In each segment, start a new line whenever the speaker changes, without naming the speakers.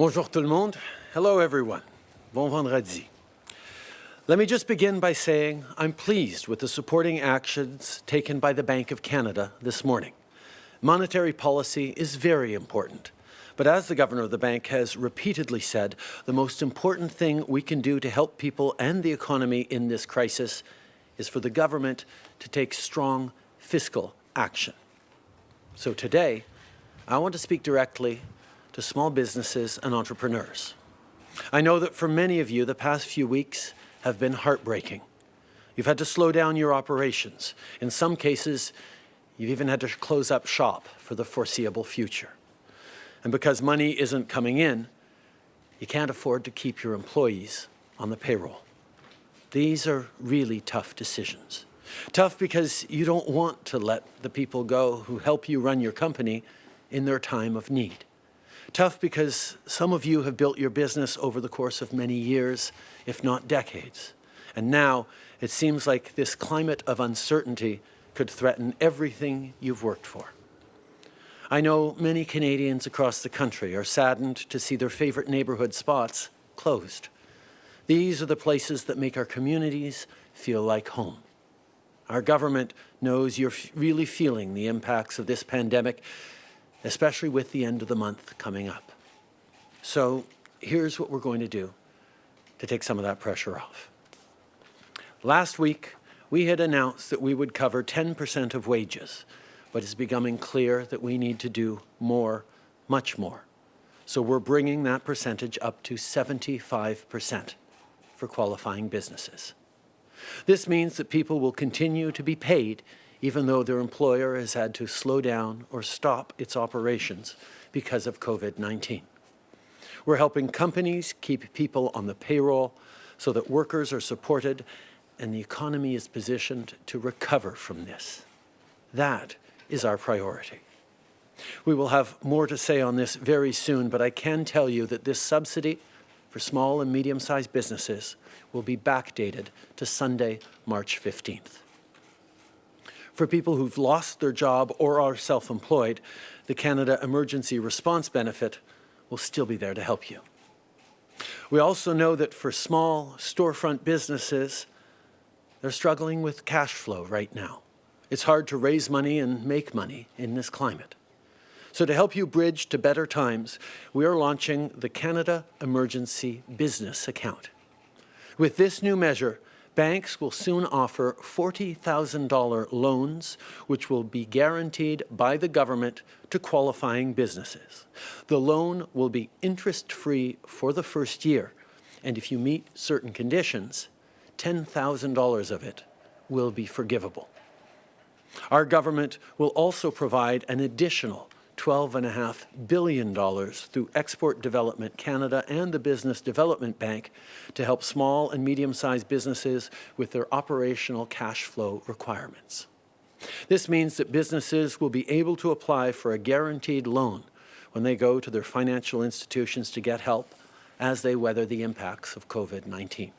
Bonjour tout le monde. Hello everyone. Bon vendredi. Let me just begin by saying I'm pleased with the supporting actions taken by the Bank of Canada this morning. Monetary policy is very important. But as the Governor of the Bank has repeatedly said, the most important thing we can do to help people and the economy in this crisis is for the government to take strong fiscal action. So today, I want to speak directly to small businesses and entrepreneurs. I know that for many of you, the past few weeks have been heartbreaking. You've had to slow down your operations. In some cases, you've even had to close up shop for the foreseeable future. And because money isn't coming in, you can't afford to keep your employees on the payroll. These are really tough decisions. Tough because you don't want to let the people go who help you run your company in their time of need. Tough because some of you have built your business over the course of many years, if not decades. And now it seems like this climate of uncertainty could threaten everything you've worked for. I know many Canadians across the country are saddened to see their favourite neighbourhood spots closed. These are the places that make our communities feel like home. Our government knows you're really feeling the impacts of this pandemic, especially with the end of the month coming up. So here's what we're going to do to take some of that pressure off. Last week, we had announced that we would cover 10% of wages but it's becoming clear that we need to do more, much more. So we're bringing that percentage up to 75% for qualifying businesses. This means that people will continue to be paid even though their employer has had to slow down or stop its operations because of COVID-19. We're helping companies keep people on the payroll so that workers are supported and the economy is positioned to recover from this. That is our priority. We will have more to say on this very soon, but I can tell you that this subsidy for small and medium-sized businesses will be backdated to Sunday, March 15th. For people who've lost their job or are self-employed, the Canada Emergency Response Benefit will still be there to help you. We also know that for small storefront businesses, they're struggling with cash flow right now. It's hard to raise money and make money in this climate. So to help you bridge to better times, we are launching the Canada Emergency Business Account. With this new measure, banks will soon offer $40,000 loans, which will be guaranteed by the government to qualifying businesses. The loan will be interest-free for the first year, and if you meet certain conditions, $10,000 of it will be forgivable. Our government will also provide an additional $12.5 billion through Export Development Canada and the Business Development Bank to help small and medium-sized businesses with their operational cash flow requirements. This means that businesses will be able to apply for a guaranteed loan when they go to their financial institutions to get help as they weather the impacts of COVID-19.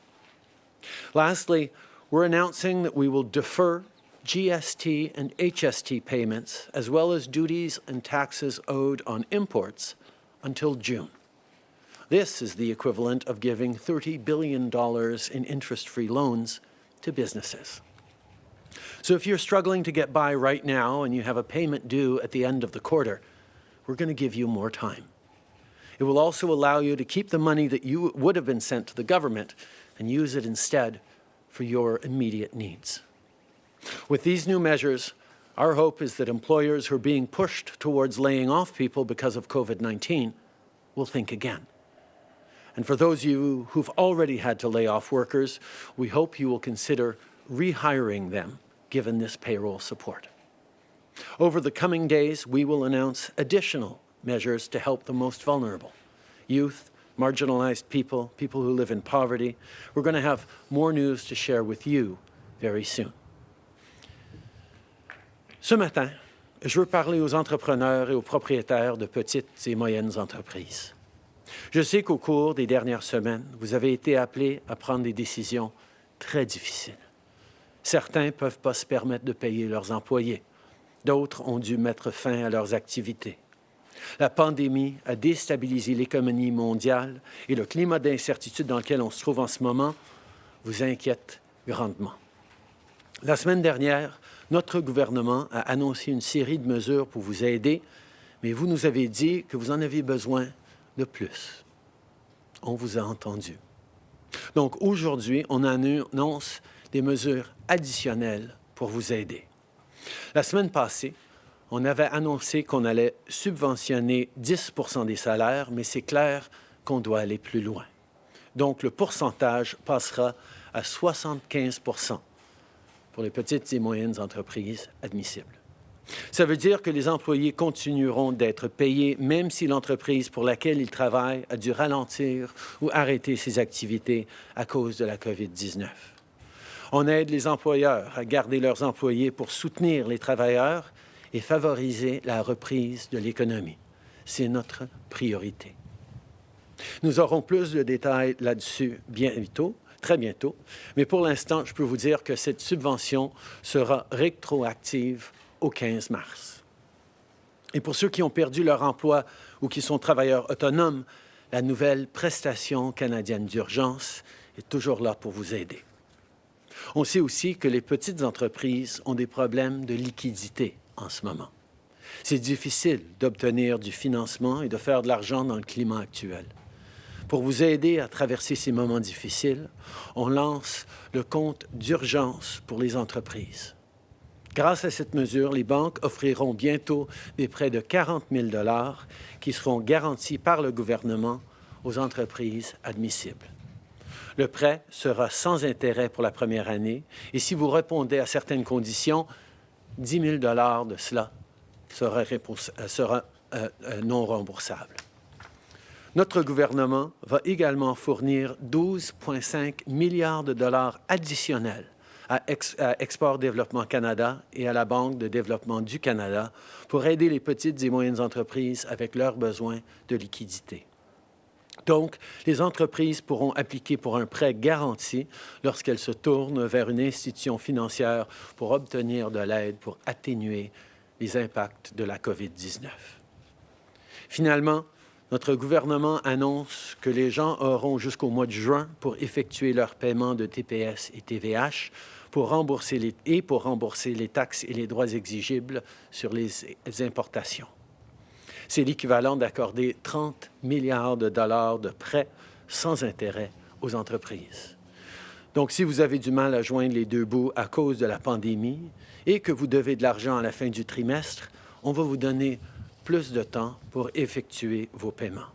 Lastly, we're announcing that we will defer GST and HST payments, as well as duties and taxes owed on imports, until June. This is the equivalent of giving $30 billion in interest-free loans to businesses. So if you're struggling to get by right now and you have a payment due at the end of the quarter, we're going to give you more time. It will also allow you to keep the money that you would have been sent to the government and use it instead for your immediate needs. With these new measures, our hope is that employers who are being pushed towards laying off people because of COVID-19 will think again. And for those of you who've already had to lay off workers, we hope you will consider rehiring them given this payroll support. Over the coming days, we will announce additional measures to help the most vulnerable, youth, marginalized people, people who live in poverty. We're going to have more news to share with you very soon. Ce matin, je veux parler aux entrepreneurs et aux propriétaires de petites et moyennes entreprises. Je sais qu'au cours des dernières semaines, vous avez été appelés à prendre des décisions très difficiles. Certains ne peuvent pas se permettre de payer leurs employés. D'autres ont dû mettre fin à leurs activités. La pandémie a déstabilisé l'économie mondiale et le climat d'incertitude dans lequel on se trouve en ce moment vous inquiète grandement. La semaine dernière, notre gouvernement a annoncé une série de mesures pour vous aider, mais vous nous avez dit que vous en avez besoin de plus. On vous a entendu. Donc aujourd'hui, on annonce des mesures additionnelles pour vous aider. La semaine passée, on avait annoncé qu'on allait subventionner 10 des salaires, mais c'est clair qu'on doit aller plus loin. Donc, le pourcentage passera à 75 pour les petites et moyennes entreprises admissibles. Ça veut dire que les employés continueront d'être payés même si l'entreprise pour laquelle ils travaillent a dû ralentir ou arrêter ses activités à cause de la COVID-19. On aide les employeurs à garder leurs employés pour soutenir les travailleurs et favoriser la reprise de l'économie. C'est notre priorité. Nous aurons plus de détails là-dessus bientôt, très bientôt, mais pour l'instant, je peux vous dire que cette subvention sera rétroactive au 15 mars. Et pour ceux qui ont perdu leur emploi ou qui sont travailleurs autonomes, la nouvelle prestation canadienne d'urgence est toujours là pour vous aider. On sait aussi que les petites entreprises ont des problèmes de liquidité en ce moment. C'est difficile d'obtenir du financement et de faire de l'argent dans le climat actuel. Pour vous aider à traverser ces moments difficiles, on lance le compte d'urgence pour les entreprises. Grâce à cette mesure, les banques offriront bientôt des prêts de 40 000 qui seront garantis par le gouvernement aux entreprises admissibles. Le prêt sera sans intérêt pour la première année et si vous répondez à certaines conditions, 10 000 de cela sera, sera euh, euh, non remboursable. Notre gouvernement va également fournir 12,5 milliards de dollars additionnels à, Export Développement Canada et à la Banque de développement du Canada pour aider les petites et moyennes entreprises avec leurs besoins de liquidité. Donc, les entreprises pourront appliquer pour un prêt garanti lorsqu'elles se tournent vers une institution financière pour obtenir de l'aide pour atténuer les impacts de la COVID-19. Finalement, notre gouvernement annonce que les gens auront jusqu'au mois de juin pour effectuer leur paiement de TPS et TVH pour rembourser et pour rembourser les taxes et les droits exigibles sur les importations. C'est l'équivalent d'accorder 30 milliards de dollars de prêts sans intérêt aux entreprises. Donc, si vous avez du mal à joindre les deux bouts à cause de la pandémie et que vous devez de l'argent à la fin du trimestre, on va vous donner plus de temps pour effectuer vos paiements.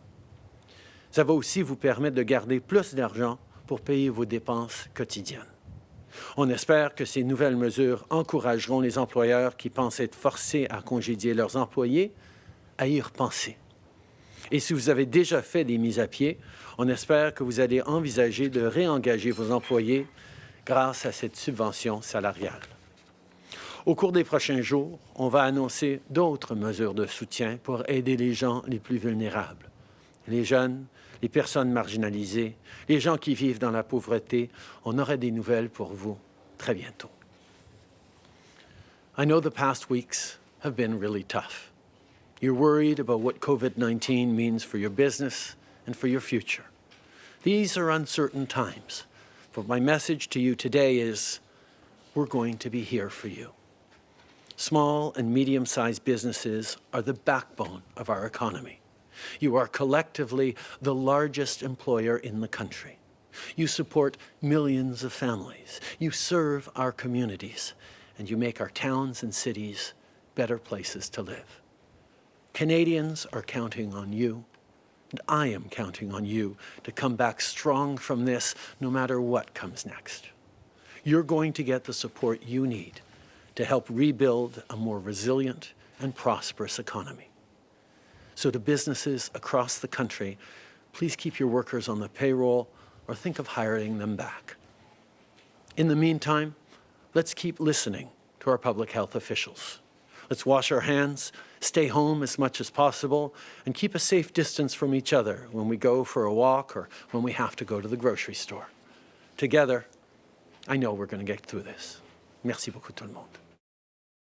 Ça va aussi vous permettre de garder plus d'argent pour payer vos dépenses quotidiennes. On espère que ces nouvelles mesures encourageront les employeurs qui pensent être forcés à congédier leurs employés à y repenser. Et si vous avez déjà fait des mises à pied, on espère que vous allez envisager de réengager vos employés grâce à cette subvention salariale. Au cours des prochains jours, on va annoncer d'autres mesures de soutien pour aider les gens les plus vulnérables. Les jeunes, les personnes marginalisées, les gens qui vivent dans la pauvreté, on aurait des nouvelles pour vous très bientôt. I know the past weeks have been really tough. You're worried about what COVID-19 means for your business and for your future. These are uncertain times, but my message to you today is we're going to be here for you. Small and medium-sized businesses are the backbone of our economy. You are collectively the largest employer in the country. You support millions of families. You serve our communities, and you make our towns and cities better places to live. Canadians are counting on you, and I am counting on you to come back strong from this no matter what comes next. You're going to get the support you need to help rebuild a more resilient and prosperous economy. So to businesses across the country, please keep your workers on the payroll or think of hiring them back. In the meantime, let's keep listening to our public health officials. Let's wash our hands, stay home as much as possible, and keep a safe distance from each other when we go for a walk or when we have to go to the grocery store. Together, I know we're going to get through this. Merci beaucoup tout le monde.